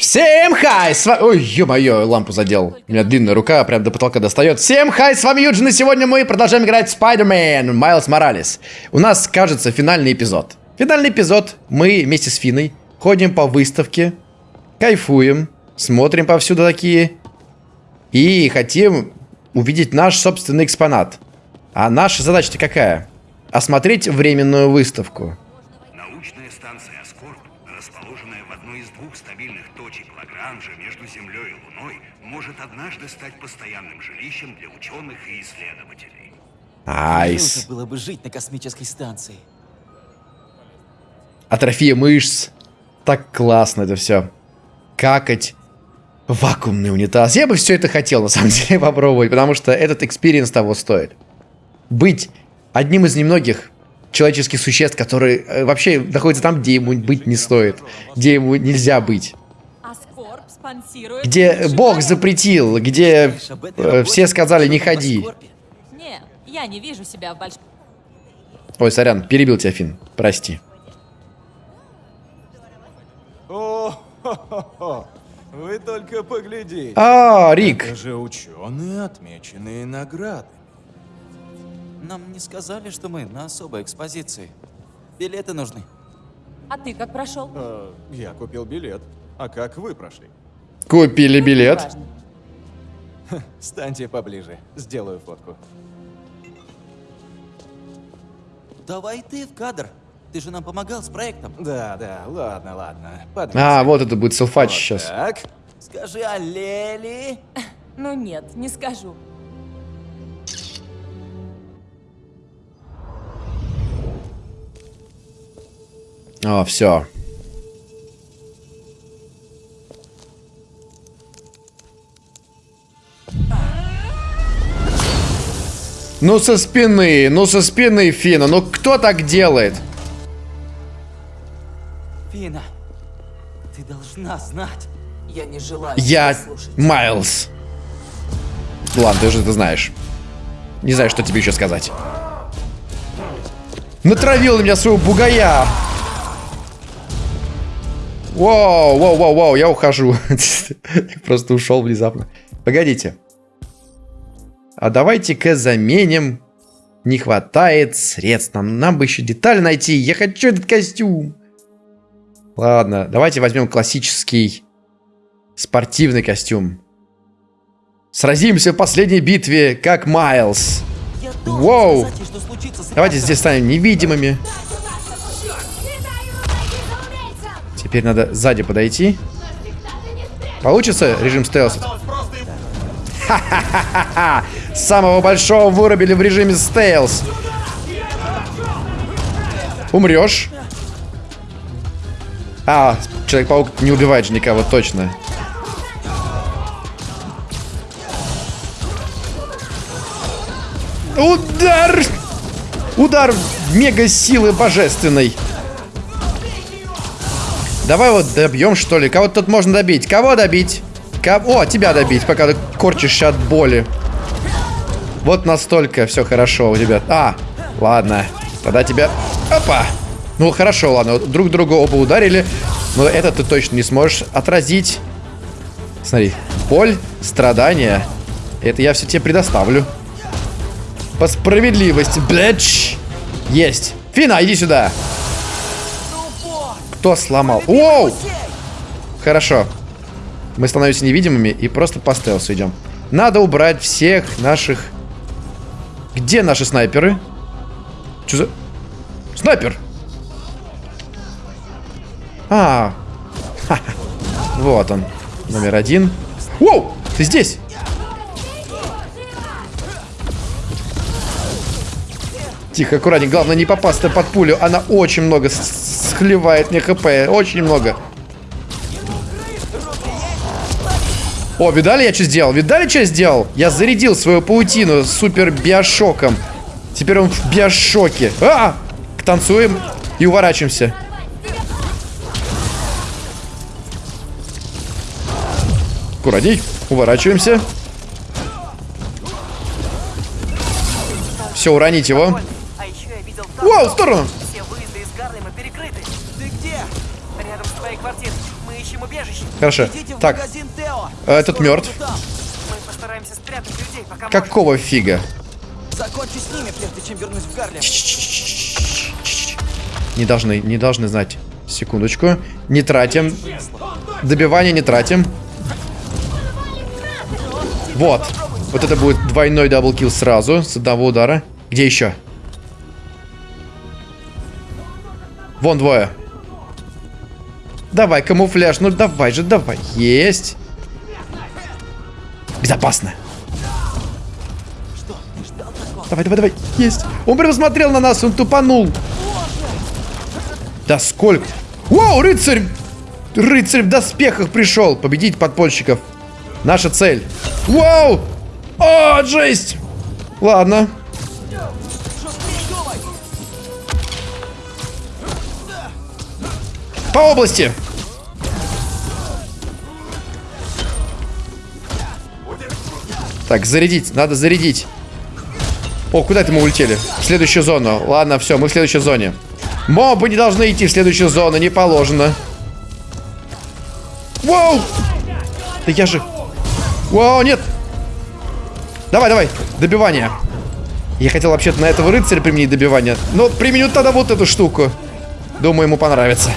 Всем хай! С вами... Ой, ё-моё, лампу задел. У меня длинная рука, прям до потолка достает. Всем хай, с вами Юджин, и сегодня мы продолжаем играть в Spider-Man Майлз Моралес. У нас, кажется, финальный эпизод. Финальный эпизод. Мы вместе с Финой ходим по выставке, кайфуем, смотрим повсюду такие. И хотим увидеть наш собственный экспонат. А наша задача-то какая? Осмотреть временную выставку. Может однажды стать постоянным жилищем для ученых и исследователей. Nice. Круто было бы жить на космической станции. Атрофия мышц. Так классно это все. Какать. Вакуумный унитаз. Я бы все это хотел, на самом деле, попробовать, потому что этот experience того стоит. Быть одним из немногих человеческих существ, которые э, вообще находятся там, где ему быть не стоит. Где ему нельзя быть. Где Бог запретил, где э, все сказали не ходи. Не, я не вижу себя в большом... Ой, сорян, перебил тебя, Фин. Прости. О, вы только поглядите. А, Рик. Это же ученые, отмеченные наградами. Нам не сказали, что мы на особой экспозиции. Билеты нужны. А ты как прошел? Э, я купил билет. А как вы прошли? Купили билет. Станьте поближе, сделаю фотку. Давай ты в кадр. Ты же нам помогал с проектом. Да, да, ладно, ладно. А, Подвинься. вот это будет селфач Вот сейчас. Так. Скажи аллели. Ну нет, не скажу. О, все. Ну со спины, ну со спины Фина, ну кто так делает? Фина, ты должна знать. Я не желаю Я. Майлз. Ладно, ты уже это знаешь. Не знаю, что тебе еще сказать. Натравил на меня своего бугая. Воу, воу, воу, воу, я ухожу. Просто ушел внезапно. Погодите. А давайте-ка заменим. Не хватает средств. Нам, нам бы еще деталь найти. Я хочу этот костюм. Ладно, давайте возьмем классический спортивный костюм. Сразимся в последней битве, как Майлз. Воу. сказать Давайте здесь станем невидимыми. Теперь надо сзади подойти. Получится режим стелса? Ха-ха-ха-ха! Самого большого вырубили в режиме стелс. Умрешь. А, Человек-паук не убивает же никого, точно. Удар! Удар мега силы божественной. Давай вот добьем, что ли. Кого тут можно добить? Кого добить? Кого? О, тебя добить, пока ты корчишься от боли. Вот настолько все хорошо у тебя. А, ладно. Тогда тебя... Опа! Ну, хорошо, ладно. Друг друга оба ударили. Но это ты точно не сможешь отразить. Смотри. Боль, страдания. Это я все тебе предоставлю. По справедливости, блядь. Есть. Фина, иди сюда. Кто сломал? Воу! Хорошо. Мы становимся невидимыми и просто по стелсу идем. Надо убрать всех наших... Где наши снайперы? Что за... Снайпер! А, ха-ха. вот он, номер один. Воу, ты здесь? Тихо, аккуратнее. Главное не попасться под пулю. Она очень много схлевает мне хп. Очень много. О, видали, я что сделал? Видали, что я сделал? Я зарядил свою паутину супер биошоком. Теперь он в биошоке. А! Танцуем и уворачиваемся. Аккуратней. Уворачиваемся. Все, уронить его. А Воу, в сторону! Хорошо. Так. Этот Скоро мертв. людей, Какого фига? Закончу с ними, прежде чем вернусь в Гарлем. Не должны, не должны знать. Секундочку. Не тратим. Добивание не тратим. Вот. Вот это будет двойной double kill сразу, с одного удара. Где еще? Вон двое. Давай, камуфляж. Ну давай же, давай. Есть. Безопасно. Давай, давай, давай. Есть. Он прям смотрел на нас, он тупанул. Да сколько? Вау, рыцарь! Рыцарь в доспехах пришел. Победить подпольщиков. Наша цель. Вау! О, жесть! Ладно. По области. Так, зарядить. Надо зарядить. О, куда это мы улетели? В следующую зону. Ладно, все, мы в следующей зоне. Мобы не должны идти в следующую зону, не положено. Воу! Да я же... Воу, нет! Давай, давай, добивание. Я хотел вообще-то на этого рыцаря применить добивание. Но применю тогда вот эту штуку. Думаю, ему понравится.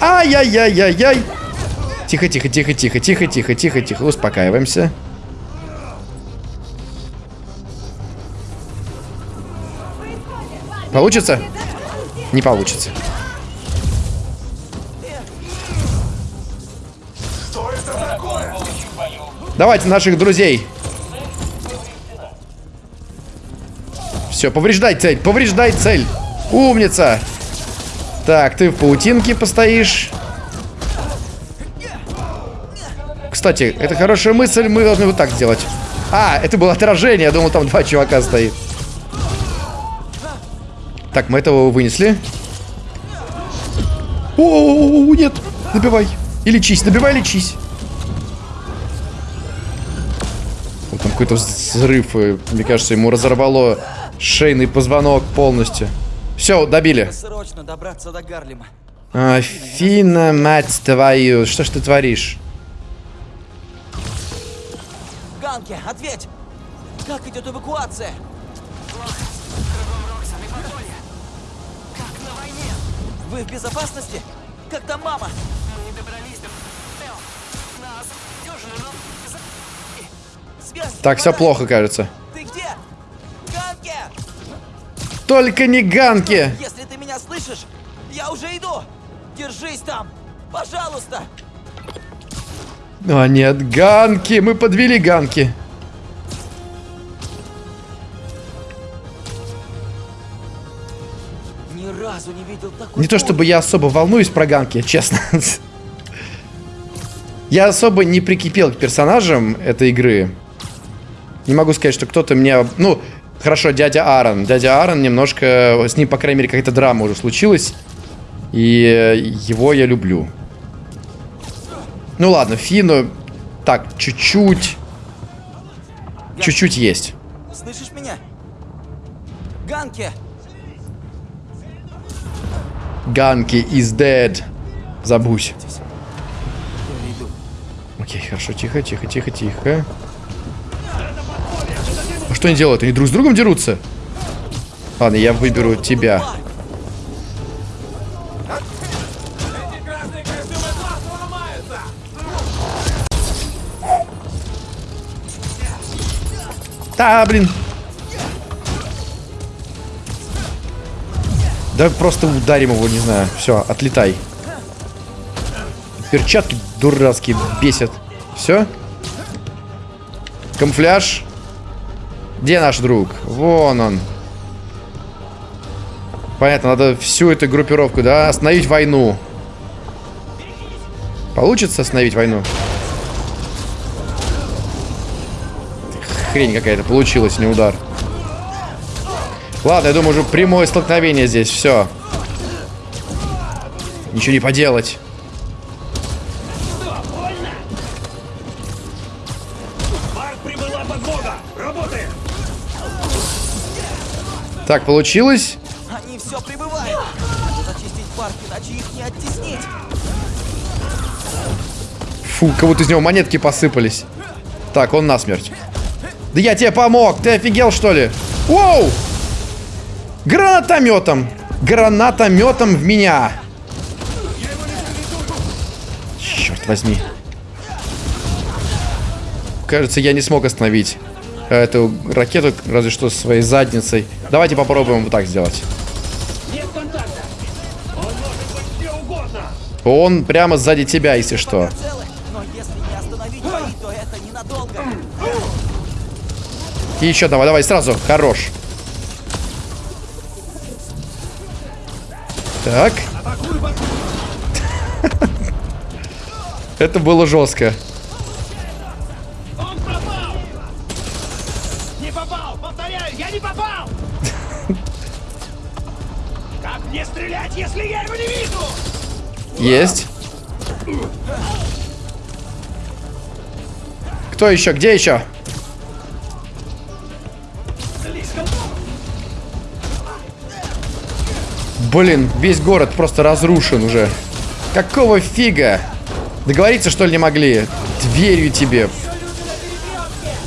Ай-яй-яй-яй-яй. Тихо, тихо, тихо, тихо, тихо, тихо, тихо, тихо. Успокаиваемся. Получится? Не получится. Давайте наших друзей. Все, повреждай цель, повреждай цель. Умница. Так, ты в паутинке постоишь. Кстати, это хорошая мысль, мы должны вот так сделать. А, это было отражение, я думал, там два чувака стоит. Так, мы этого вынесли. О, нет, добивай. И лечись, добивай, лечись. Вот там какой-то взрыв, и, мне кажется, ему разорвало шейный позвонок полностью. Все, добили. Срочно добраться до Гарлема. Афина, мать твою, что ж ты творишь? Ганки, ответь! Как идет эвакуация? Вы в безопасности? Как там мама? Мы не добрались до Тео. Нас за- Связь Так, все плохо, кажется. Ты где? Ганки! Только не ганки! Если ты меня слышишь, я уже иду! Держись там! Пожалуйста! А нет, ганки! Мы подвели ганки. Разу не видел такой Не то чтобы я особо волнуюсь про ганки, честно. Я особо не прикипел к персонажам этой игры. Не могу сказать, что кто-то мне... Ну, хорошо, дядя Аарон. Дядя Аарон немножко... С ним, по крайней мере, какая-то драма уже случилась. И э, его я люблю. Ну ладно, Фину... Так, чуть-чуть... Чуть-чуть есть. Слышишь меня? Ганки! Ганки is dead. Забудь. Окей, хорошо, тихо, тихо, тихо, тихо. А что они делают? Они друг с другом дерутся? Ладно, я выберу тебя. Да, блин. Да просто ударим его, не знаю. Все, отлетай. Перчатки дурацкие бесят. Все? Камуфляж. Где наш друг? Вон он. Понятно, надо всю эту группировку, да? Остановить войну. Получится остановить войну? Хрень какая-то получилась, не удар. Ладно, я думаю, уже прямое столкновение здесь. Все. Ничего не поделать. Так, получилось. Они все прибывают! Надо зачистить парк, иначе их не оттеснить! Фу, как будто из него монетки посыпались. Так, он насмерть. Да я тебе помог! Ты офигел, что ли? Воу! Гранатометом! Гранатометом в меня! Черт возьми. Кажется, я не смог остановить эту ракету, разве что своей задницей. Давайте попробуем вот так сделать. Он прямо сзади тебя, если что. И еще давай, давай, сразу. Хорош. Так. Это было жестко. Не попал! Повторяю, я не попал! Как мне стрелять, если я его не вижу? Есть. Кто еще? Где еще? Блин, весь город просто разрушен уже. Какого фига? Договориться, что ли, не могли? Дверью тебе.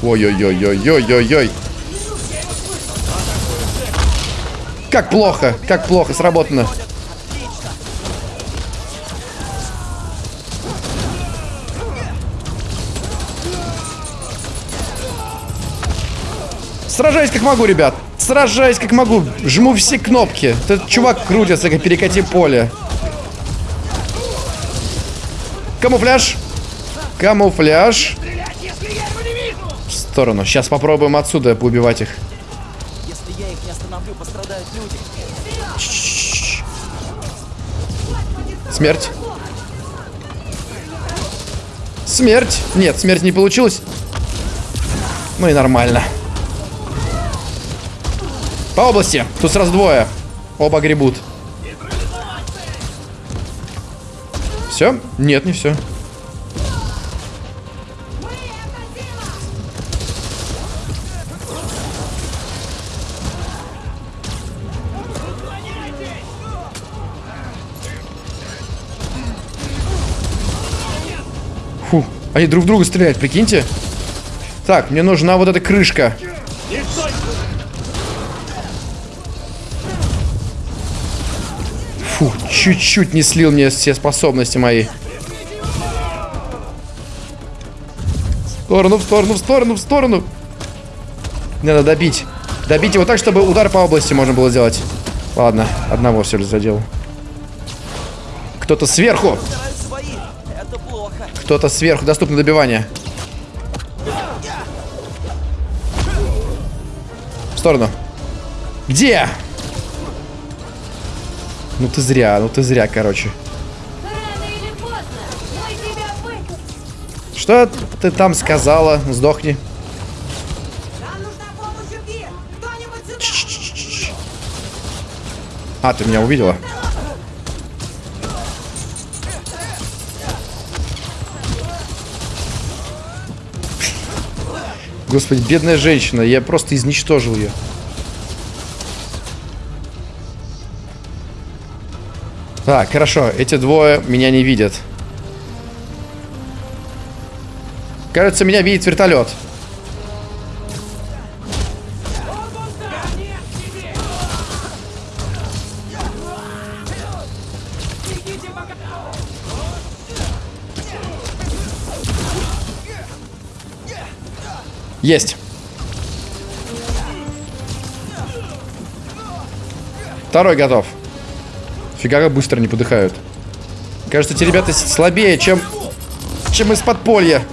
Ой-ой-ой-ой-ой-ой-ой. Как плохо, как плохо сработано. Сражаюсь как могу, ребят. Сражаюсь как могу. Жму все кнопки. Этот чувак крутится, как перекати поле. Камуфляж. Камуфляж. В сторону. Сейчас попробуем отсюда поубивать их. Если я их не остановлю, пострадают люди. Смерть. Смерть. Нет, смерть не получилась. Ну и нормально. По области. Тут сразу двое. Оба гребут. Все? Нет, не все. Фу, они друг в друга стреляют, прикиньте. Так, мне нужна вот эта крышка. Чуть-чуть не слил мне все способности мои. В сторону, в сторону, в сторону, в сторону. Надо добить. Добить его так, чтобы удар по области можно было сделать. Ладно, одного все ли задел. Кто-то сверху. Кто-то сверху. Доступно добивание. В сторону. Где? Ну ты зря, ну ты зря, короче. Поздно. Что ты там сказала? Сдохни. А, ты меня увидела? Господи, бедная женщина, я просто изничтожил ее. Так, хорошо, эти двое меня не видят. Кажется, меня видит вертолет. Есть. Второй готов. Фига как быстро не подыхают. Кажется, эти ребята слабее, чем, чем из подполья.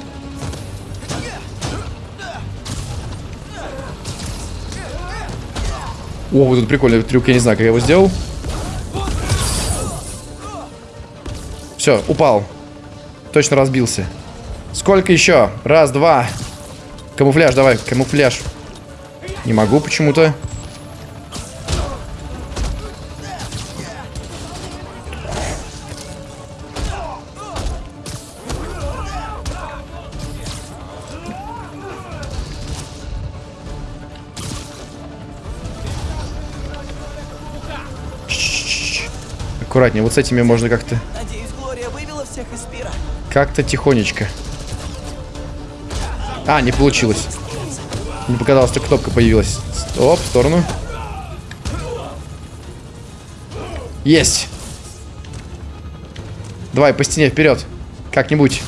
О, вот тут прикольный трюк, я не знаю, как я его сделал. Все, упал. Точно разбился. Сколько еще? Раз, два. Камуфляж, давай, камуфляж. Не могу почему-то. Аккуратнее, вот с этими можно как-то... Как-то тихонечко. А, не получилось. Не показалось, что кнопка появилась. Стоп, в сторону. Есть. Давай по стене вперед. Как-нибудь.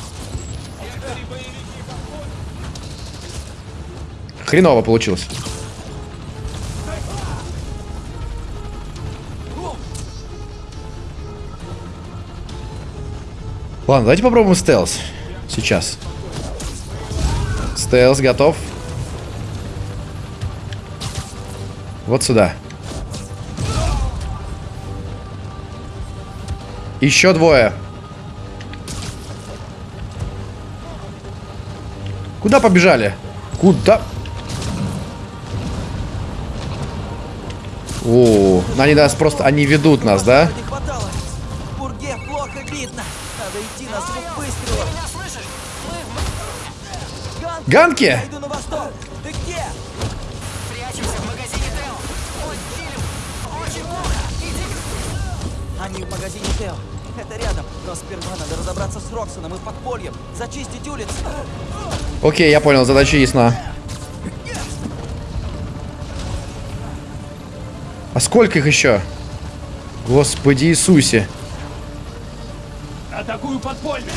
Хреново получилось. Ладно, давайте попробуем стелс. Сейчас. Стелс готов. Вот сюда. Еще двое. Куда побежали? Куда? О, они нас просто, они ведут нас, да? Не на звук выстрела. Меня слышишь? Мы в Ганки! Ганки! Я иду на восток. Ты где? прячемся в магазине Тео. Ой, Филипп, очень плохо. Иди. Они в магазине Тео. Это рядом. Но сперва надо разобраться с Роксоном и подпольем. Зачистить улицы. Окей, я понял, задача ясна. А сколько их еще? Господи Иисусе. Атакую подполье!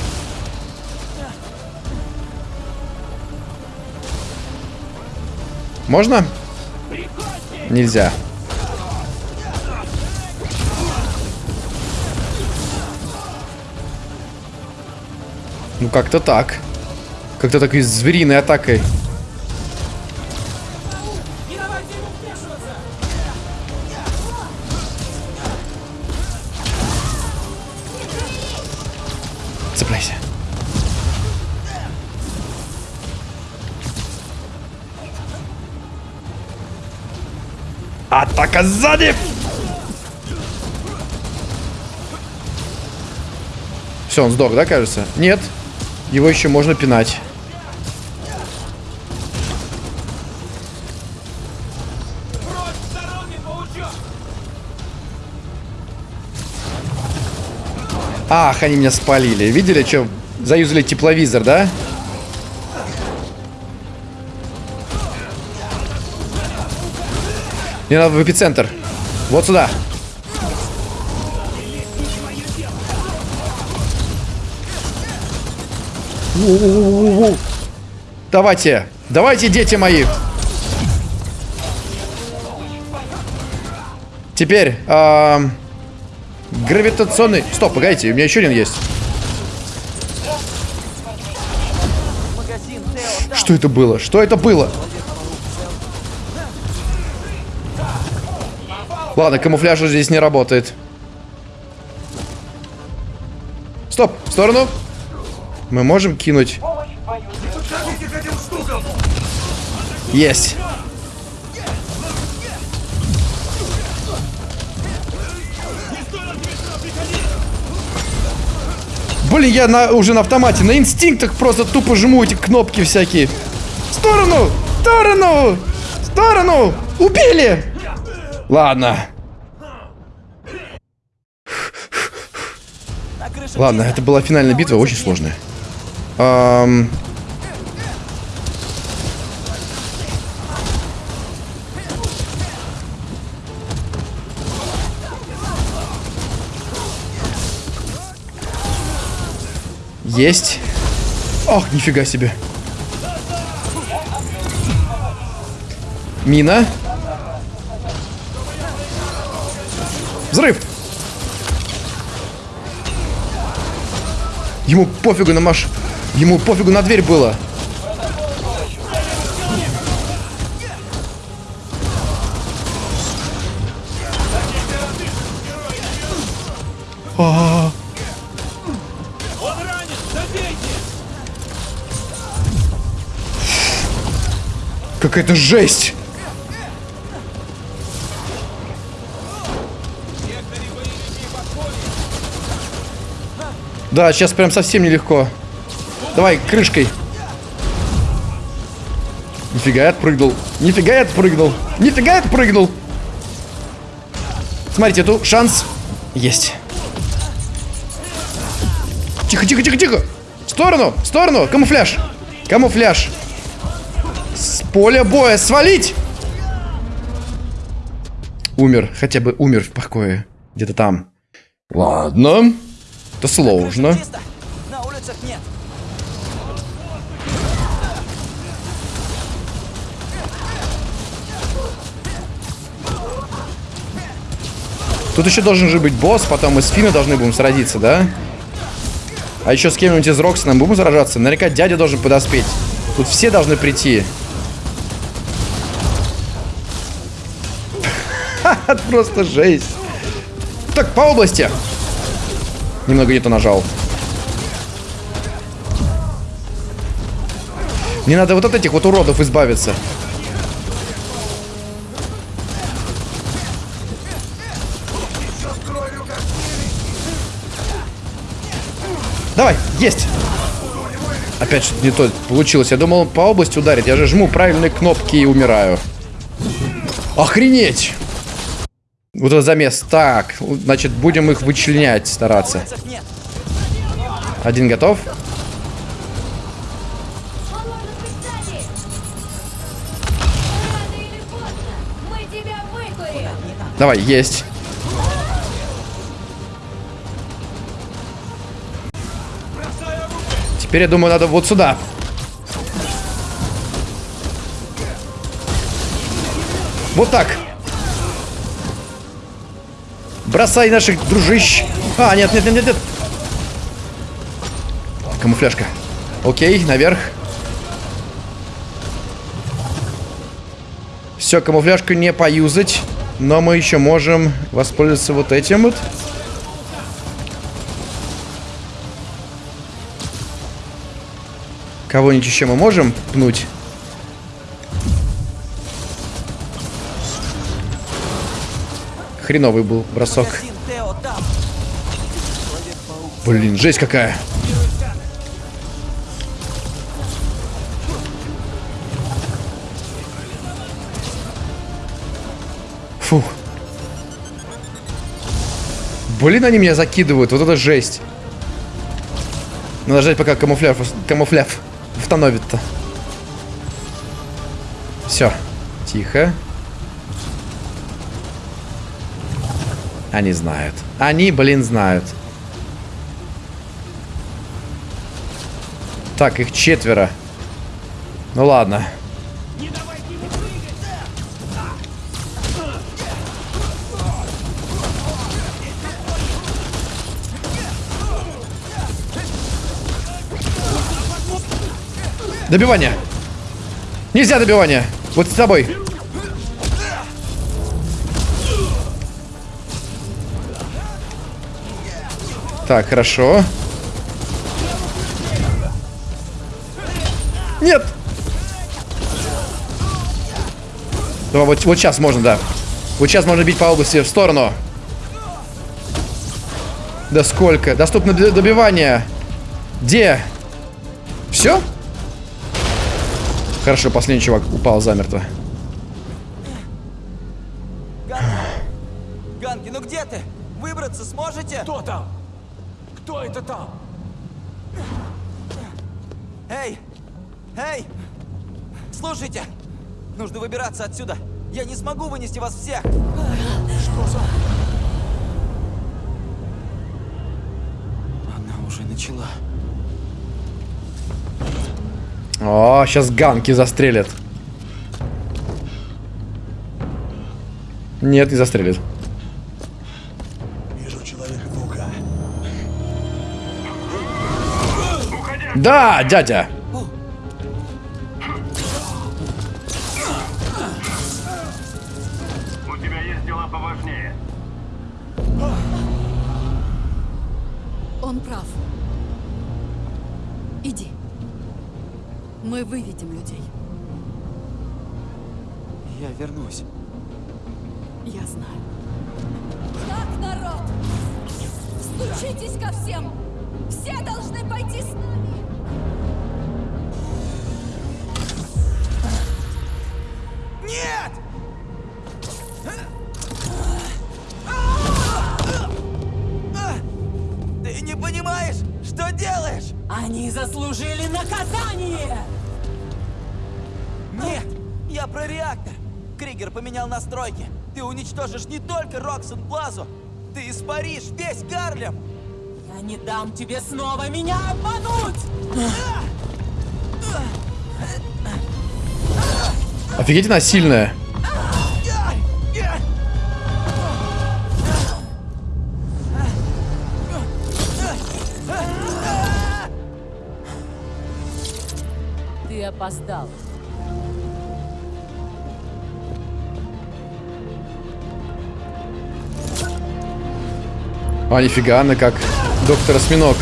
Можно? Нельзя. Ну как-то так. Как-то такой звериной атакой. Атака сзади! Все, он сдох, да, кажется? Нет. Его еще можно пинать. Ах, они меня спалили. Видели, что заюзали тепловизор, да? Мне надо в эпицентр. Вот сюда. У-у-у-у-у. Давайте. Давайте, дети мои. Теперь... ам, гравитационный... Стоп, погодите, у меня еще один есть. Что это было? Что это было? Ладно, камуфляж здесь не работает. Стоп, в сторону. Мы можем кинуть. Есть. Блин, я на, уже на автомате, на инстинктах просто тупо жму эти кнопки всякие. В сторону! В сторону! В сторону! Убили! Ладно. Ладно, это была финальная битва, очень сложная. Ам, Есть. Ох, нифига себе. Мина. Взрыв. Ему пофигу на маш... Ему пофигу на дверь было. А. Какая-то жесть. Да, сейчас прям совсем нелегко. Давай, крышкой. Нифига я отпрыгнул. Нифига я отпрыгнул. Нифига я отпрыгнул. Смотрите, тут шанс есть. Тихо, тихо, тихо, тихо. В сторону! В сторону! Камуфляж! Камуфляж! С поля боя свалить! Умер. Хотя бы умер в покое. Где-то там. Ладно. Это сложно. Тут еще должен же быть босс, потом мы с Финной должны будем сразиться, да? А еще с кем-нибудь из Роксона будем сражаться? Наверняка дядя должен подоспеть. Тут все должны прийти. Просто жесть. Так, по области. Немного не то нажал. Мне надо вот от этих вот уродов избавиться. Давай, есть. Опять что-то не то получилось. Я думал, по области ударить. Я же жму правильные кнопки и умираю. Охренеть! Вот это замес. Так, значит, будем их вычленять, стараться. Один готов. Давай, есть. Теперь, я думаю, надо вот сюда. Вот так. Бросай наших дружищ. А, нет, нет, нет, нет, нет. Камуфляжка. Окей, наверх. Все, камуфляжку не поюзать. Но мы еще можем воспользоваться вот этим вот. Кого-нибудь еще мы можем пнуть? Хреновый был бросок. Блин, жесть какая. Фу. Блин, они меня закидывают. Вот это жесть. Надо ждать, пока камуфляж, камуфляж установит-то. Все. Тихо. Они знают. Они, блин, знают. Так, их четверо. Ну ладно. Добивание. Нельзя добивание. Вот с тобой. Так, хорошо. Нет. Давай, вот, вот сейчас можно, да. Вот сейчас можно бить по области в сторону. Да сколько? Доступно добивание. Где? Все? Хорошо, последний чувак упал замертво. Ганки. Ганки, ну где ты? Выбраться сможете? Кто там? Кто это там? Эй! Эй! Слушайте! Нужно выбираться отсюда. Я не смогу вынести вас всех. Она уже начала. О, сейчас ганки застрелят. Нет, не застрелит. Да, дядя. Кригер поменял настройки. Ты уничтожишь не только Роксон Плазу, ты испаришь весь Гарлем. Я не дам тебе снова меня обмануть! Офигеть, она сильная. А, нифига, она как доктор Осьминог.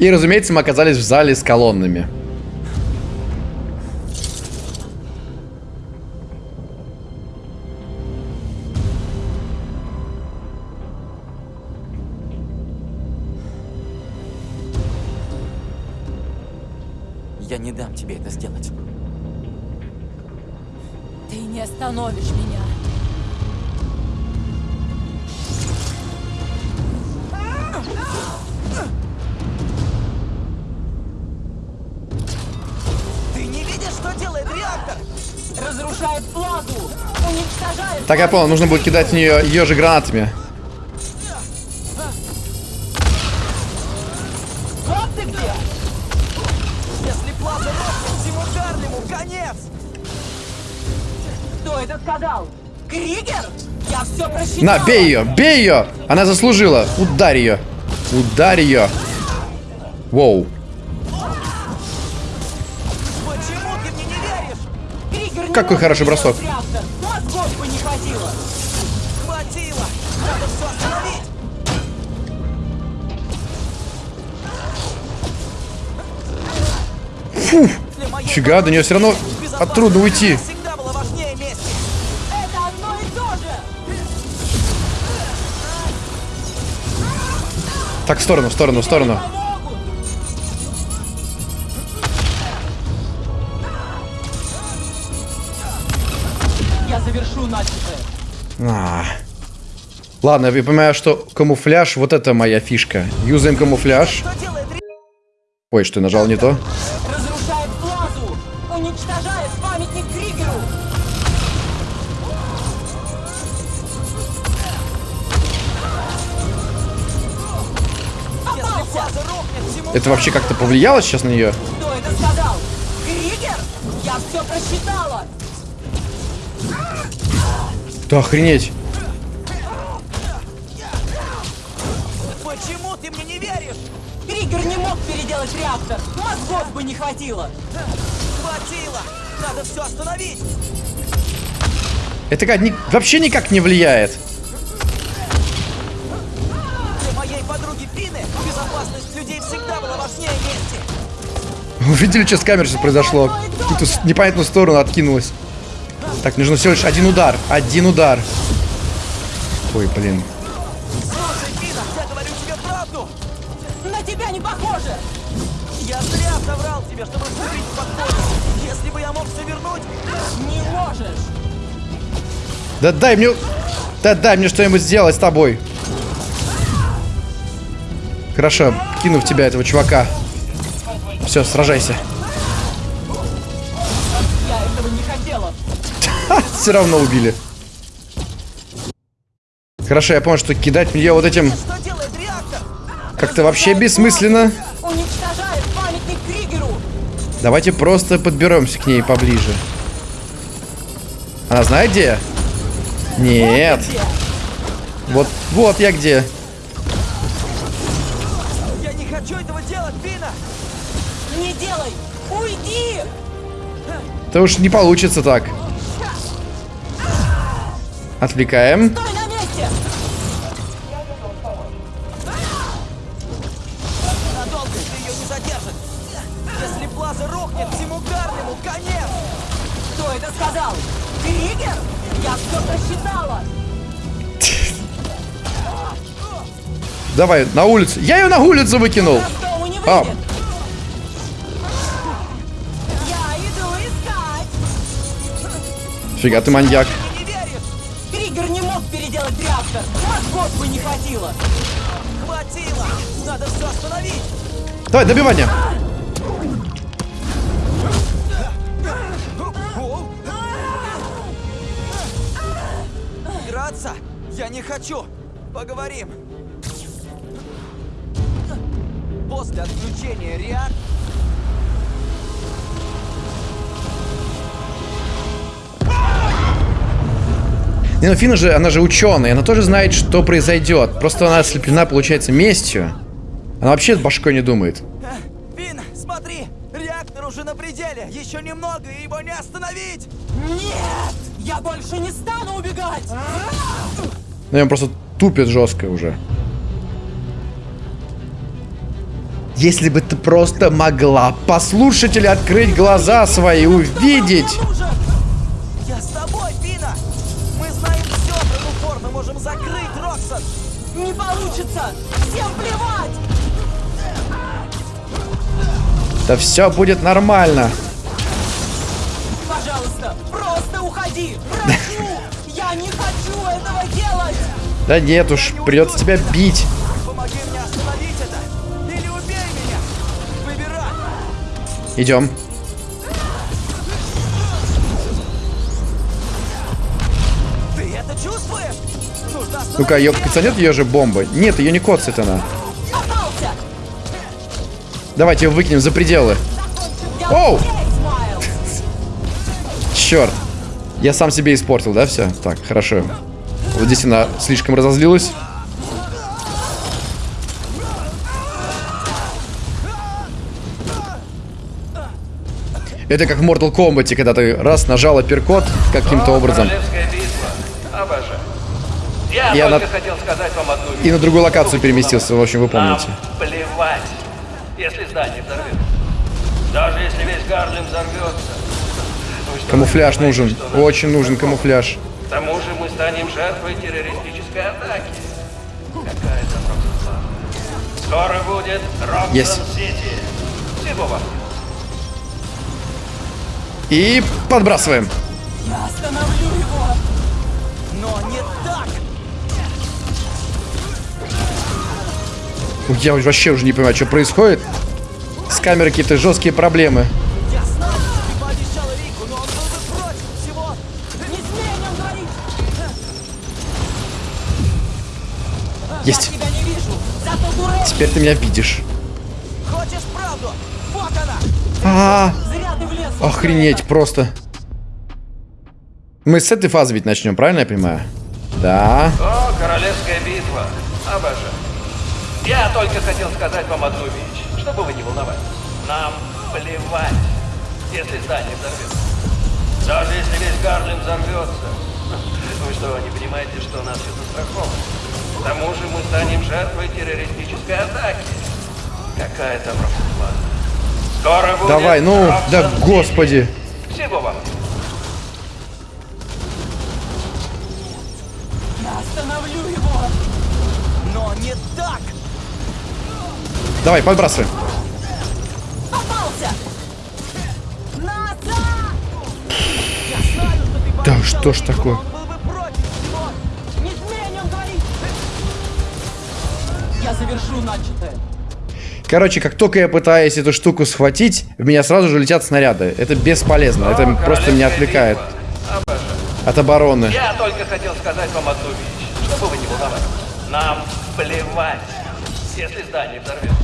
И, разумеется, мы оказались в зале с колоннами. Так, я понял, нужно будет кидать в нее ее же гранатами. Вот ты где! Если рухнет, всему Гарлему конец! Кто это сказал? Кригер? Я все просчитал! На, бей ее, бей ее! Она заслужила. Ударь ее. Ударь ее. Воу. Почему ты мне не веришь? Кригер не Какой хороший бросок. Моей Фига, до нее все равно от трудно уйти. Так, в сторону, в сторону, в сторону. Я завершу начатое. А. Ладно, я понимаю, что камуфляж, вот это моя фишка. Юзаем камуфляж. Ой, что, я нажал не то? Это вообще как-то повлияло сейчас на нее? Кто это сказал? Кригер? Я все просчитала! Да охренеть. Почему ты мне не веришь? Кригер не мог переделать реактор! Мозгов бы не хватило! Хватило! Надо все остановить! Это как, ни- вообще никак не влияет. Вы видели, что с камерой сейчас произошло? В какую-то с- непонятную сторону откинулась. Так, нужно всего лишь один удар. Один удар. Ой, блин. Я зря соврал тебе, чтобы. Если бы я мог все вернуть, Не можешь! Да дай мне... Да дай мне что-нибудь сделать с тобой. Хорошо, кину в тебя этого чувака. Все, сражайся. Я этого не хотела! Все равно убили. Хорошо, я понял, что кидать нее вот этим как-то вообще бессмысленно. Давайте просто подберемся к ней поближе. Она знает где? Нет. Вот, вот я где. Да уж не получится так. Отвлекаем. Стой на месте! Надолго ты ее не задержит! Если плаза рухнет, всему Гарлему конец! Кто это сказал? Кригер? Я все просчитала! Давай, на улицу. Я ее на улицу выкинул. А. Фига ты маньяк. Кригер не мог переделать реактор! Мозгов бы не хватило! Хватило! Надо все остановить! Давай, добивание. Драться? Я не хочу! Поговорим! После отключения реактора... Не, ну Фина же, она же ученая, она тоже знает, что произойдет. Просто она ослеплена, получается, местью. Она вообще башкой не думает. Вин, смотри! Реактор уже на пределе! Еще немного, и его не остановить! Нет! Я больше не стану убегать! Ну, он просто тупит жестко уже. Если бы ты просто могла послушать или открыть глаза свои, увидеть. Да все будет нормально. Пожалуйста, просто уходи! Прошу! Я не хочу этого делать! Да нет уж, придется тебя бить. Помоги мне остановить это! Или убей меня! Выбирай! Идем. Ну-ка, ее коцанет ее же бомбы. Нет, ее не коцает она. Давайте ее выкинем за пределы. Я Оу! Черт. Я сам себе испортил, да, все? Так, хорошо. Вот здесь она слишком разозлилась. Это как в Mortal Kombat, когда ты раз нажал апперкот каким-то образом. Я И только она- хотел сказать вам одну вещь. И на другую локацию переместился, в общем, вы помните. Нам плевать, если здание взорвется. Даже если весь Гарлем взорвется. Что, Камуфляж понимаете, нужен. что Очень это нужен камуфляж. К тому же мы станем жертвой террористической атаки. Какая-то просто Скоро будет Есть. Роксон-Сити. Всего вам. И подбрасываем. Я остановлю его! Но не так! Я вообще уже не понимаю, что происходит. С камерой какие-то жесткие проблемы. Есть. Теперь ты меня видишь. Хочешь правду? Вот она! А, влез! в охренеть просто. Мы с этой фазы ведь начнем, правильно я понимаю? Да. О, королевская битва. Я только хотел сказать вам одну вещь, чтобы вы не волновались. Нам плевать, если здание взорвется. Даже если весь Гарлем взорвется. Вы что, не понимаете, что у нас все застраховано? К тому же мы станем жертвой террористической атаки. Какая там просто Скоро будет Давай, ну, да господи. Всего вам. Я остановлю его! Но не так! Давай, подбрасываем. Да что ж такое? но Он был бы против всего! Не смей о нем говорить! Я завершу начатое. Короче, как только я пытаюсь эту штуку схватить, в меня сразу же летят снаряды. Это бесполезно. Это О, просто меня отвлекает от обороны. Я только хотел сказать вам одну вещь, чтобы вы не волновались. Нам плевать, если здание взорвется.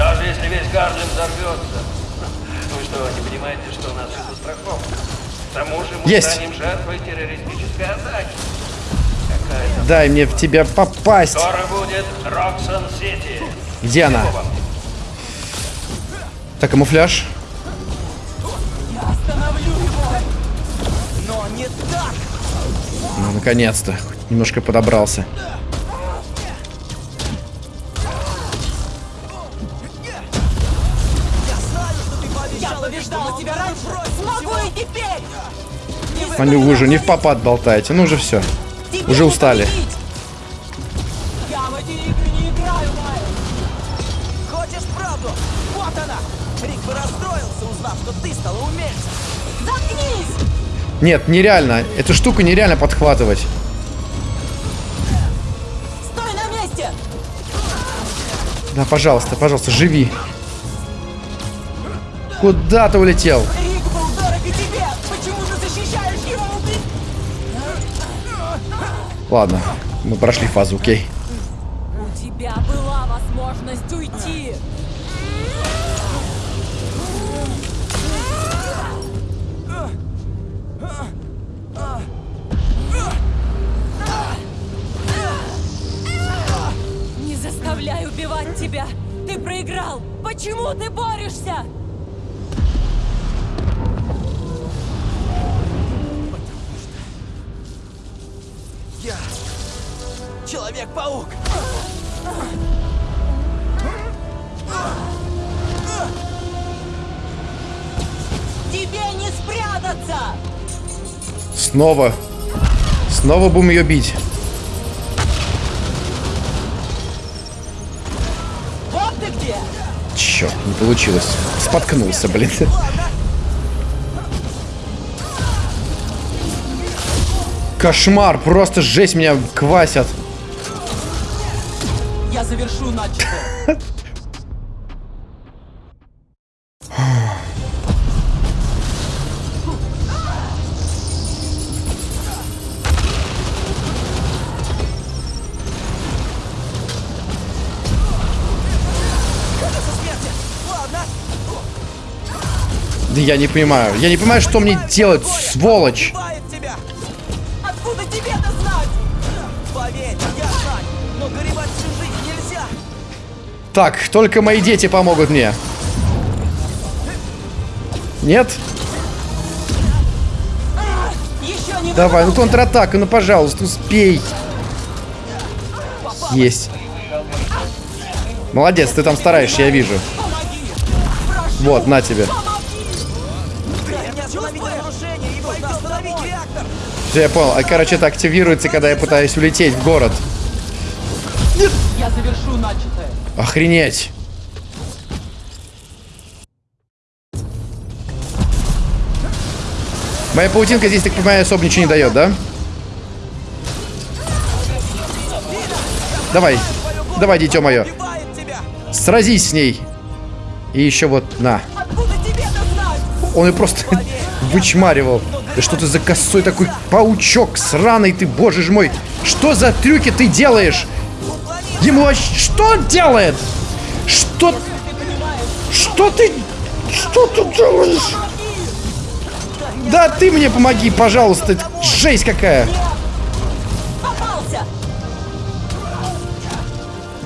Даже если весь Гарлем взорвется. Вы что, не понимаете, что у нас все застраховано? К тому же мы Есть. станем жертвой террористической атаки. Какая-то... Дай мне в тебя попасть. Скоро будет Роксон-Сити. Где она? Так, камуфляж. Я остановлю его! Но не так! Ну, наконец-то. Хоть Немножко подобрался. Смогу и теперь! Вы уже не в попад болтаете. Ну уже все. Тебе Уже устали. Нет, нереально. Эту штуку нереально подхватывать. Стой на месте! Да, пожалуйста, пожалуйста, живи. Куда ты улетел? Ладно, мы прошли фазу, окей. У тебя была возможность уйти. Не заставляй убивать тебя! Ты проиграл! Почему ты борешься? Снова. Снова будем ее бить. Вот ты где! Черт, не получилось. Споткнулся, блин. Кошмар, просто жесть меня квасят. Я завершу начатое. я не понимаю. Я не понимаю, что мне делать, сволочь. Убивает тебя! Откуда тебе это знать? Поверь, я знаю, но горевать всю жизнь нельзя! Так, только мои дети помогут мне. Нет? Давай, ну контратака, ну пожалуйста, успей. Есть. Молодец, ты там стараешься, я вижу. Вот, на тебе. Все, я понял. А, короче, это активируется, когда я пытаюсь улететь в город. Я завершу начатое. Охренеть. Моя паутинка здесь, так понимаю, особо ничего не дает, да? Давай. Давай, дитё мое. Сразись с ней. И еще вот, на. Он ее просто вычмаривал. Да что ты за косой такой паучок сраный ты, боже ж мой. Что за трюки ты делаешь? Ему вообще... Что он делает? Что... Что ты... Что ты делаешь? Да ты мне помоги, пожалуйста. Это Жесть какая.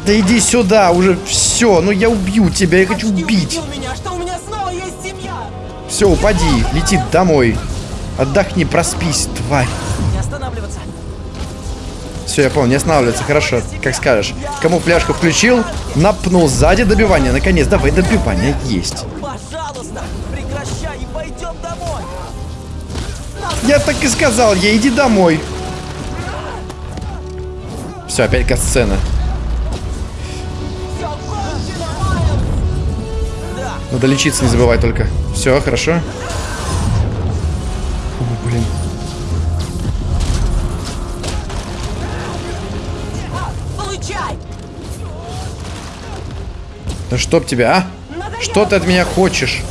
Да иди сюда, уже все. Ну я убью тебя, я хочу убить. меня! Все, упади, лети домой. Отдохни, проспись, тварь. Не останавливаться! Все, я понял, не останавливаться, хорошо, как скажешь. Кому фляжку включил, напнул сзади добивание. Наконец, давай, добивание есть. Пожалуйста, прекращай и пойдем домой! Я так и сказал, я иди домой. Все, опять касцена. Надо лечиться, не забывай только. Все, хорошо. Да чтоб тебя, а? Что ты от меня хочешь?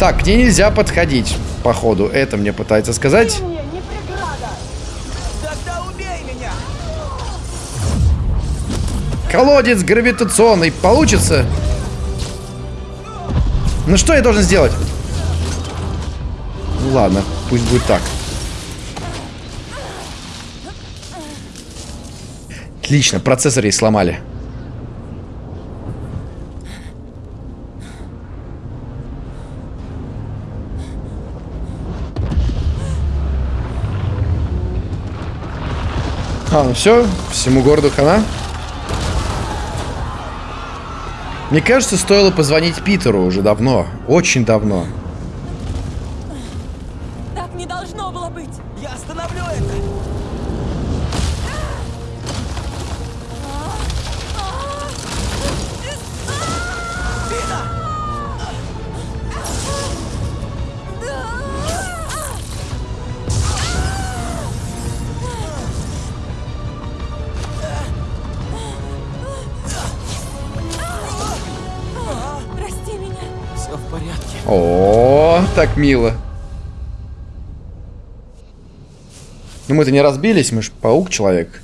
Так, к ней нельзя подходить, походу. Это мне пытается сказать. Мне! Колодец гравитационный. Получится? Ну что я должен сделать? Ладно, пусть будет так. Отлично, процессор ей сломали. А, ну все, всему городу хана. Мне кажется, стоило позвонить Питеру уже давно. Очень давно. Так мило. Ну мы-то не разбились, мы ж паук-человек.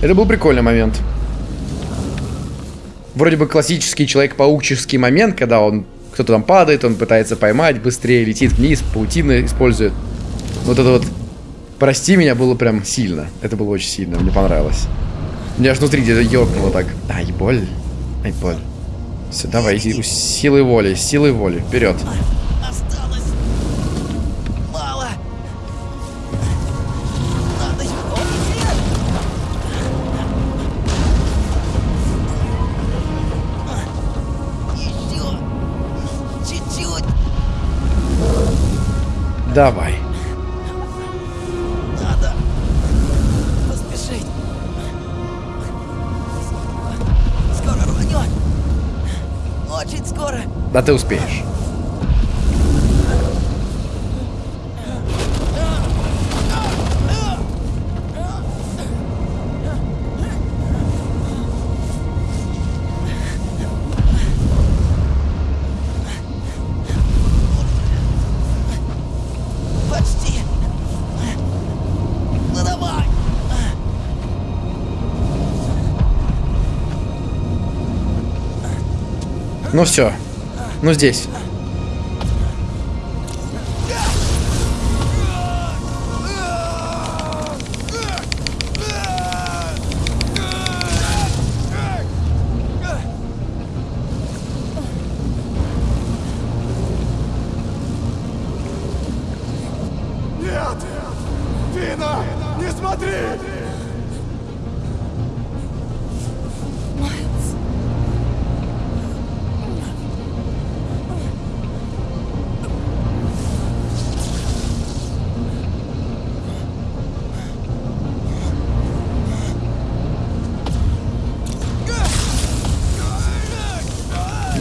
Это был прикольный момент. Вроде бы классический человек-паукческий момент, когда он кто-то там падает, он пытается поймать, быстрее летит вниз, паутины использует. Вот это вот «Прости меня» было прям сильно. Это было очень сильно, мне понравилось. Мне аж внутри где-то ёкнуло так. Ай, боль. Ай, боль. Все, давай, си- силой воли, силой воли, вперед. Осталось мало. Надо! Еще чуть-чуть. Давай. Да ты успеешь. Почти. Ну давай. Ну все. Ну здесь.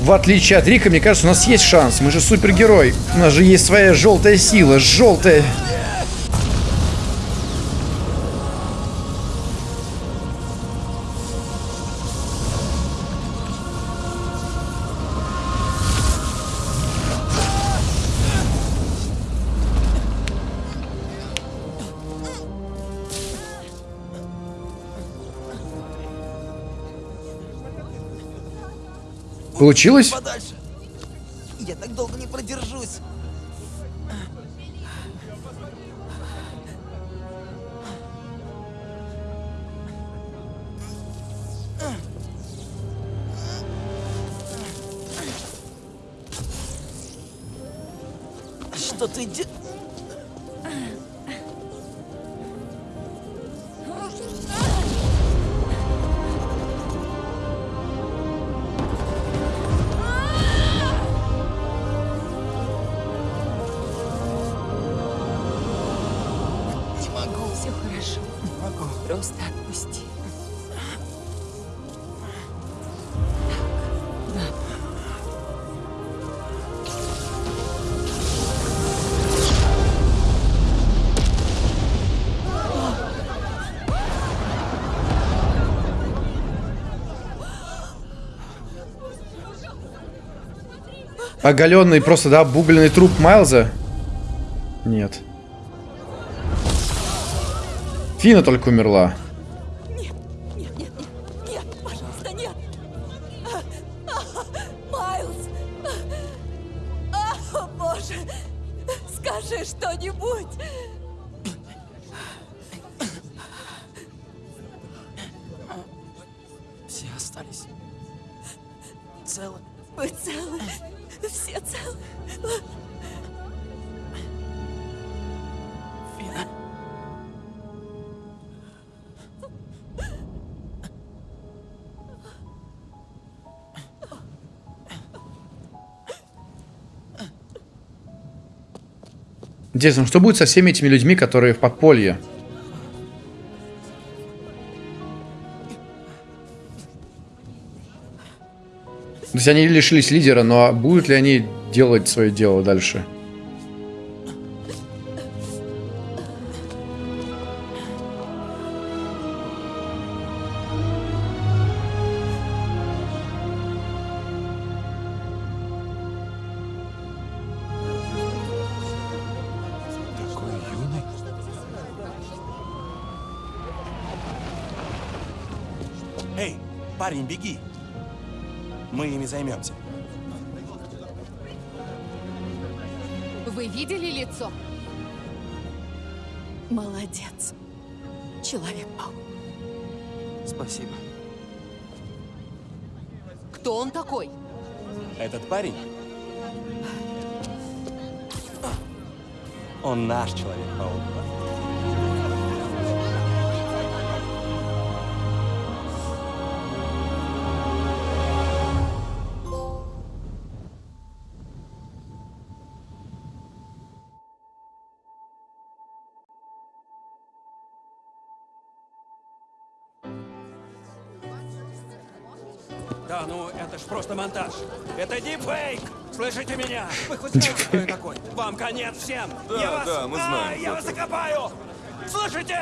В отличие от Рика, мне кажется, у нас есть шанс. Мы же супергерой. У нас же есть своя желтая сила. Желтая. Получилось? Подальше. Оголенный просто, да, обугленный труп Майлза? Нет. Фина только умерла. Скажи что-нибудь! Интересно, что будет со всеми этими людьми, которые в подполье? То есть они лишились лидера, но будут ли они делать свое дело дальше? Да, ну это ж просто монтаж. Это дипфейк! Слышите меня? Вы хоть знаете, кто я такой? Вам конец всем! Да, я вас... да, мы знаем, А, я ты. вас закопаю! Слышите?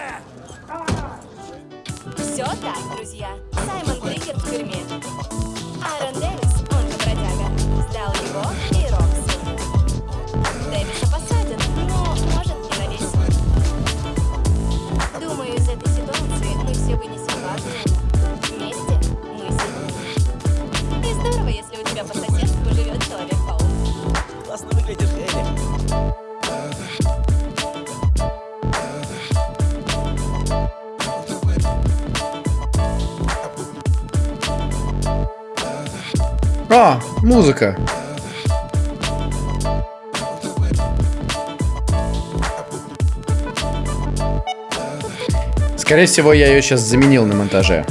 Все так, друзья. Саймон Триггер в тюрьме. Аарон Дэвис, он же бродяга, сдал его и Рокси. Дэвиса посадят, но может не на весь. Думаю, из этой ситуации мы все вынесем важное. Музыка. Скорее всего, я ее сейчас заменил на монтаже.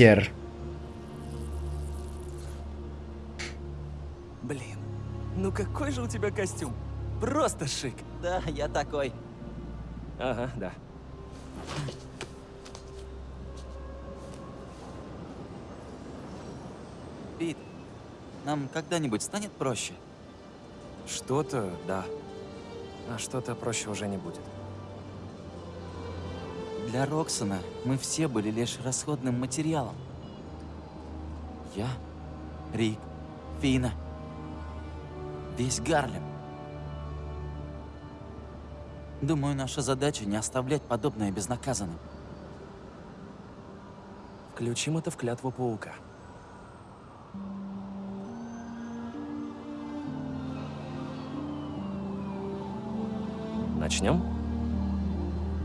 Питер. Блин, ну какой же у тебя костюм? Просто шик. Да, я такой. Ага, да. Пит, нам когда-нибудь станет проще? Что-то, да. А что-то проще уже не будет. Для Роксона мы все были лишь расходным материалом. Я, Рик, Фина, весь Гарлем. Думаю, наша задача не оставлять подобное безнаказанным. Включим это в клятву паука. Начнем?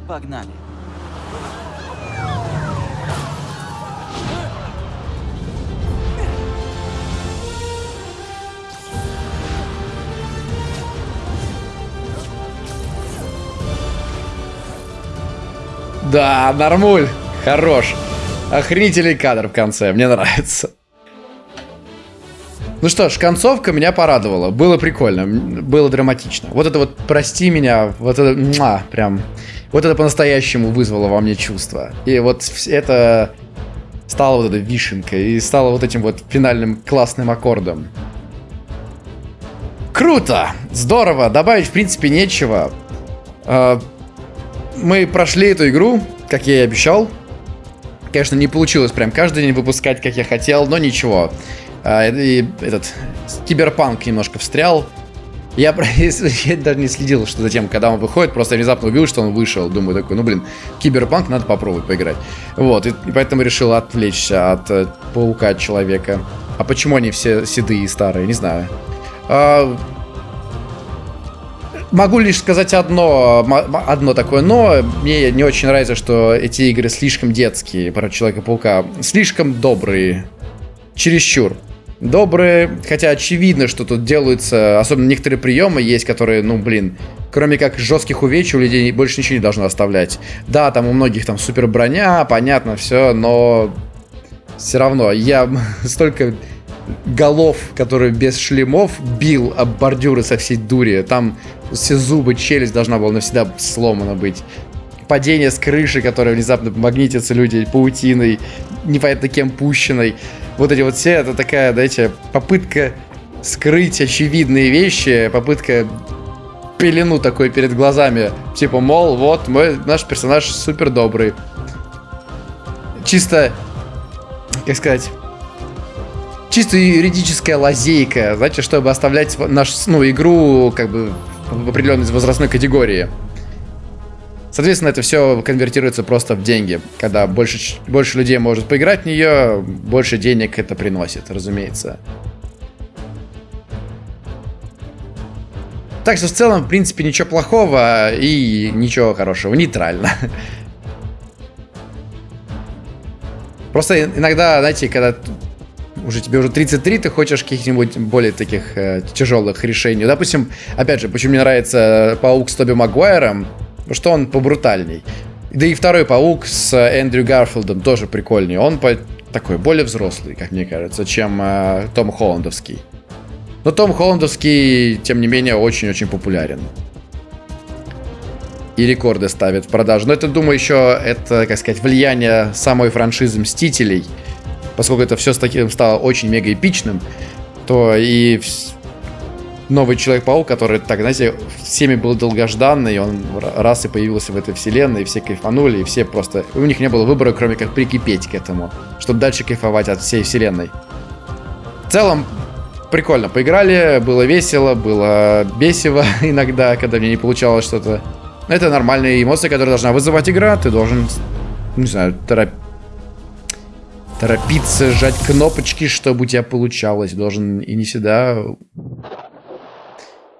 Погнали. Да, нормуль. Хорош. Охренительный кадр в конце. Мне нравится. Ну что ж, концовка меня порадовала. Было прикольно, было драматично. Вот это вот «Прости меня», вот это, муа, прям, вот это по-настоящему вызвало во мне чувство. И вот это стало вот этой вишенкой и стало вот этим вот финальным классным аккордом. Круто! Здорово! Добавить, в принципе, нечего. Мы прошли эту игру, как я и обещал. Конечно, не получилось прям каждый день выпускать, как я хотел, но ничего. А, И этот киберпанк немножко встрял. Я, я даже не следил, что за тем, когда он выходит, просто внезапно увидел, что он вышел. Думаю такой, ну блин, киберпанк надо попробовать поиграть. Вот, и, и поэтому решил отвлечься от э, паука человека. А почему они все седые и старые, не знаю. А, Могу лишь сказать одно, одно такое но. Мне не очень нравится, что эти игры слишком детские про Человека-паука. Слишком добрые. Чересчур. Добрые, хотя очевидно, что тут делаются, особенно некоторые приемы есть, которые, ну, блин, кроме как жестких увечий у людей больше ничего не должно оставлять. Да, там у многих там супер броня, понятно, все, но все равно я столько голов, которые без шлемов, бил об бордюры со всей дури. Там все зубы, челюсть должна была навсегда сломана быть. Падение с крыши, которое внезапно магнитятся люди паутиной, непонятно кем пущенной. Вот эти вот все, это такая, знаете, попытка скрыть очевидные вещи, попытка пелену такой перед глазами. Типа, мол, вот, мой, наш персонаж супер добрый. Чисто, как сказать, чисто юридическая лазейка, знаете, чтобы оставлять нашу, ну, игру, как бы, в определенной возрастной категории. Соответственно, это все конвертируется просто в деньги. Когда больше, больше людей может поиграть в нее, больше денег это приносит, разумеется. Так что в целом, в принципе, ничего плохого и ничего хорошего. Нейтрально. Просто иногда, знаете, когда уже тебе уже 33, ты хочешь каких-нибудь более таких э, тяжелых решений. Допустим, опять же, почему мне нравится Паук с Тоби Магуайром, что он побрутальней. Да и второй Паук с Эндрю Гарфилдом тоже прикольнее. Он по такой более взрослый, как мне кажется, чем э, Том Холландовский. Но Том Холландовский, тем не менее, очень-очень популярен. И рекорды ставит в продажу. Но это, думаю, еще это, как сказать, влияние самой франшизы Мстителей. Поскольку это все с таким стало очень мега эпичным, то и новый Человек-паук, который, так, знаете, всеми был долгожданный, он раз и появился в этой вселенной, и все кайфанули, и все просто... У них не было выбора, кроме как прикипеть к этому, чтобы дальше кайфовать от всей вселенной. В целом, прикольно. Поиграли, было весело, было бесиво иногда, когда мне не получалось что-то. Это нормальные эмоции, которые должна вызывать игра. Ты должен, не знаю, торопить торопиться, сжать кнопочки, чтобы у тебя получалось. Должен и не всегда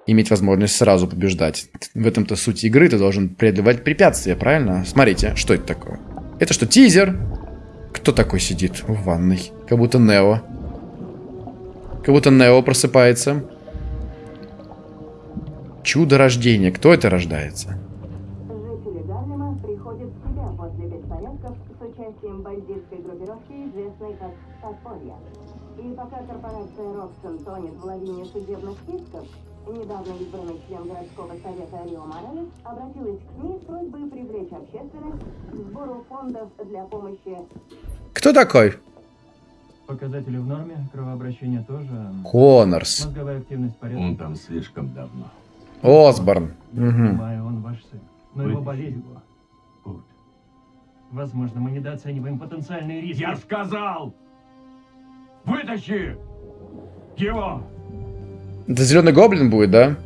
иметь возможность сразу побеждать. В этом-то суть игры. Ты должен преодолевать препятствия, правильно? Смотрите, что это такое? Это что, тизер? Кто такой сидит в ванной? Как будто Нео. Как будто Нео просыпается. Чудо рождения. Кто это рождается? Корпорация Роксон тонет в лавине судебных списков, недавно избранный член городского совета Рио Моралес обратилась к СМИ с просьбой привлечь общественность к сбору фондов для помощи Кто такой? Показатели в норме, кровообращение тоже. Коннорс. Мозговая активность в порядке. Он там слишком давно. Осборн. Я понимаю, он ваш сын. Но его Вытащи болезнь... Возможно, мы недооцениваем потенциальные риски. Я сказал! Вытащи! Это зеленый гоблин будет, да?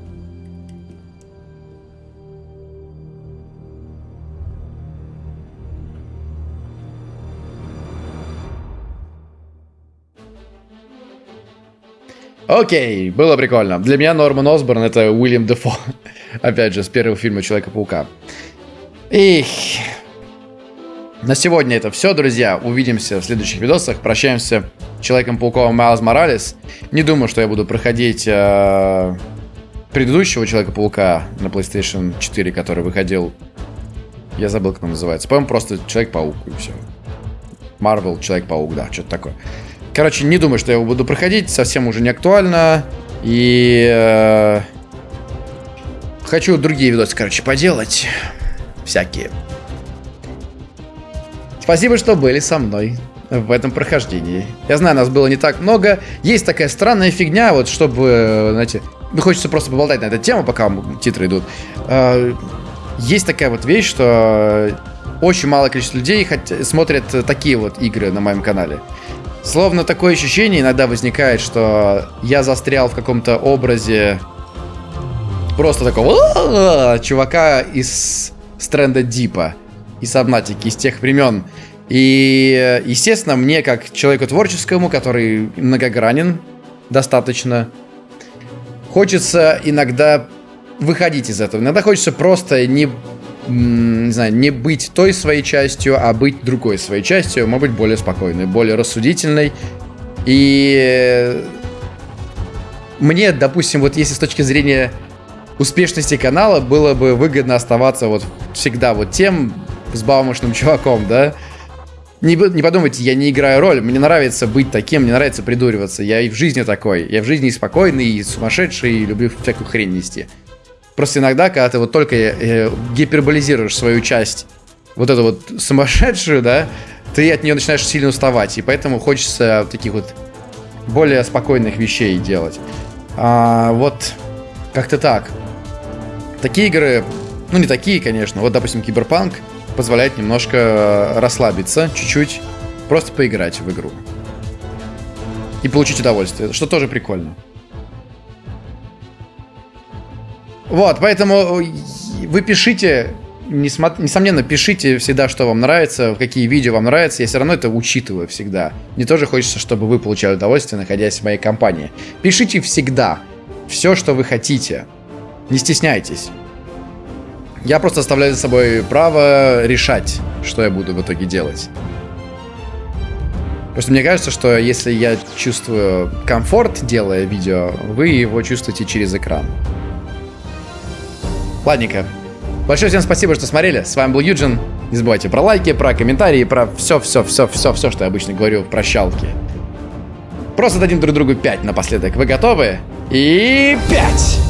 Окей, было прикольно. Для меня Норман Осборн это Уильям Дефо. Опять же, с первого фильма Человека-паука. Эх. На сегодня это все, друзья. Увидимся в следующих видосах. Прощаемся с Человеком-пауком Майлз Моралес. Не думаю, что я буду проходить э, предыдущего Человека-паука на PlayStation 4, который выходил. Я забыл, как он называется. По-моему, просто Человек-паук и все. Марвел, Человек-паук, да, что-то такое. Короче, не думаю, что я его буду проходить. Совсем уже не актуально. И... э, хочу другие видосы, короче, поделать. Всякие. Спасибо, что были со мной в этом прохождении. Я знаю, нас было не так много. Есть такая странная фигня, вот чтобы, знаете, ну, хочется просто поболтать на эту тему, пока титры идут. Э, Есть такая вот вещь, что очень малое количество людей смотрят такие вот игры на моем канале. Словно такое ощущение иногда возникает, что я застрял в каком-то образе просто такого чувака из Стрэнда Дипа, из Сабнатики, из тех времен. И, естественно, мне, как человеку творческому, который многогранен достаточно, хочется иногда выходить из этого. Иногда хочется просто не, не знаю, не быть той своей частью, а быть другой своей частью, может быть, более спокойной, более рассудительной. И мне, допустим, вот если с точки зрения успешности канала было бы выгодно оставаться вот всегда вот тем взбалмошным чуваком, да? Не, не подумайте, я не играю роль, мне нравится быть таким, мне нравится придуриваться. Я и в жизни такой. Я в жизни и спокойный, и сумасшедший, и люблю всякую хрень нести. Просто иногда, когда ты вот только э, гиперболизируешь свою часть, вот эту вот сумасшедшую, да, ты от нее начинаешь сильно уставать. И поэтому хочется таких вот более спокойных вещей делать. А, вот как-то так. Такие игры, ну не такие, конечно, вот, допустим, Киберпанк позволяет немножко расслабиться, чуть-чуть, просто поиграть в игру. И получить удовольствие, что тоже прикольно. Вот, поэтому вы пишите, несомненно, пишите всегда, что вам нравится, какие видео вам нравятся. Я все равно это учитываю всегда. Мне тоже хочется, чтобы вы получали удовольствие, находясь в моей компании. Пишите всегда все, что вы хотите. Не стесняйтесь. Я просто оставляю за собой право решать, что я буду в итоге делать. Просто мне кажется, что если я чувствую комфорт, делая видео, вы его чувствуете через экран. Ладненько. Большое всем спасибо, что смотрели. С вами был Юджин. Не забывайте про лайки, про комментарии, про все-все-все-все-все, что я обычно говорю в прощалке. Просто дадим друг другу 5 напоследок. Вы готовы? И 5!